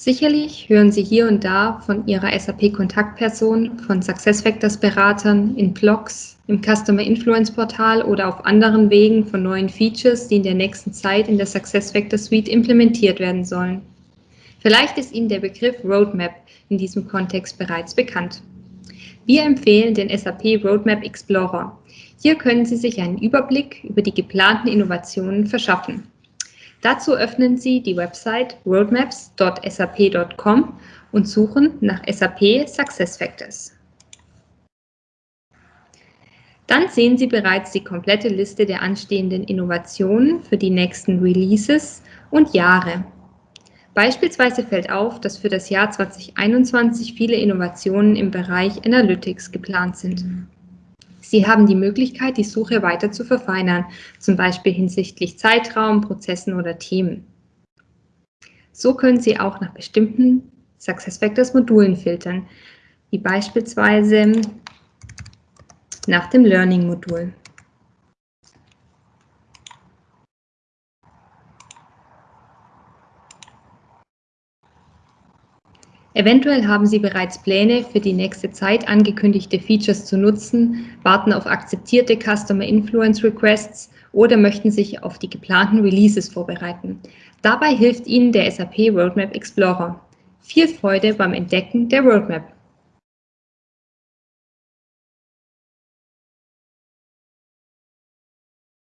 Sicherlich hören Sie hier und da von Ihrer SAP-Kontaktperson, von SuccessFactors-Beratern, in Blogs, im Customer Influence Portal oder auf anderen Wegen von neuen Features, die in der nächsten Zeit in der SuccessFactors Suite implementiert werden sollen. Vielleicht ist Ihnen der Begriff Roadmap in diesem Kontext bereits bekannt. Wir empfehlen den SAP Roadmap Explorer. Hier können Sie sich einen Überblick über die geplanten Innovationen verschaffen. Dazu öffnen Sie die Website roadmaps.sap.com und suchen nach SAP SuccessFactors. Dann sehen Sie bereits die komplette Liste der anstehenden Innovationen für die nächsten Releases und Jahre. Beispielsweise fällt auf, dass für das Jahr 2021 viele Innovationen im Bereich Analytics geplant sind. Sie haben die Möglichkeit, die Suche weiter zu verfeinern, zum Beispiel hinsichtlich Zeitraum, Prozessen oder Themen. So können Sie auch nach bestimmten SuccessFactors Modulen filtern, wie beispielsweise nach dem Learning-Modul. Eventuell haben Sie bereits Pläne, für die nächste Zeit angekündigte Features zu nutzen, warten auf akzeptierte Customer Influence Requests oder möchten sich auf die geplanten Releases vorbereiten. Dabei hilft Ihnen der SAP Roadmap Explorer. Viel Freude beim Entdecken der Roadmap!